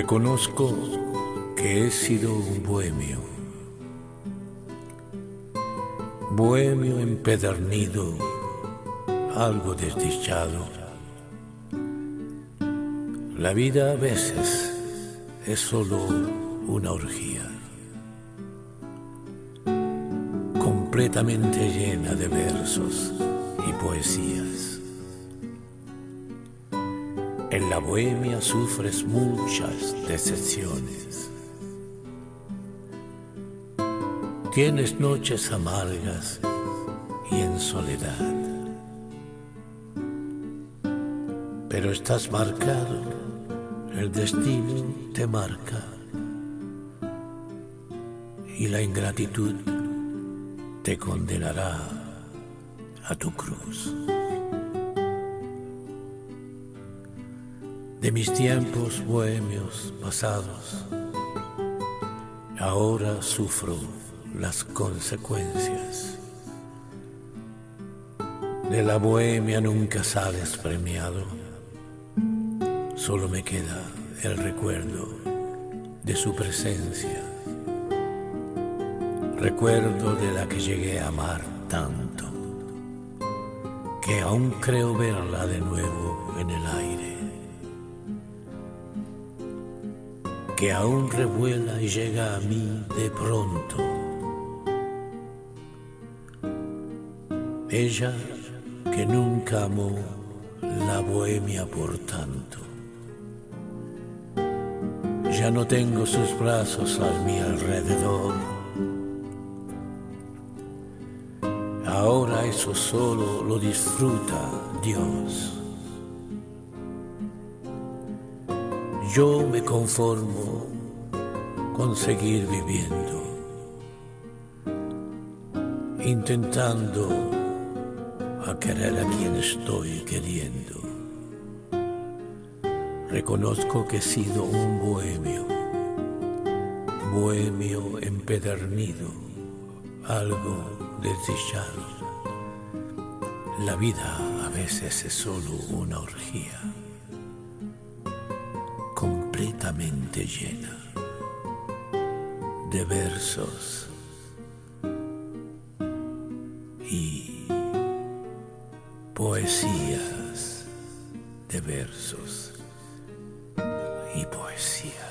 Reconozco que he sido un bohemio, bohemio empedernido, algo desdichado. La vida a veces es solo una orgía, completamente llena de versos y poesías. En la bohemia sufres muchas decepciones. Tienes noches amargas y en soledad. Pero estás marcado, el destino te marca. Y la ingratitud te condenará a tu cruz. De mis tiempos bohemios pasados. Ahora sufro las consecuencias. De la bohemia nunca sales premiado. Solo me queda el recuerdo de su presencia. Recuerdo de la que llegué a amar tanto, que aún creo verla de nuevo en el aire. Que aún revuela y llega a mí de pronto. Ella que nunca amó la bohemia por tanto. Ya no tengo sus brazos a mi alrededor. Ahora eso solo lo disfruta Dios. Yo me conformo con seguir viviendo, intentando a querer a quien estoy queriendo. Reconozco que he sido un bohemio, bohemio empedernido, algo desdichado. La vida a veces es solo una orgía completamente llena de versos y poesías de versos y poesía.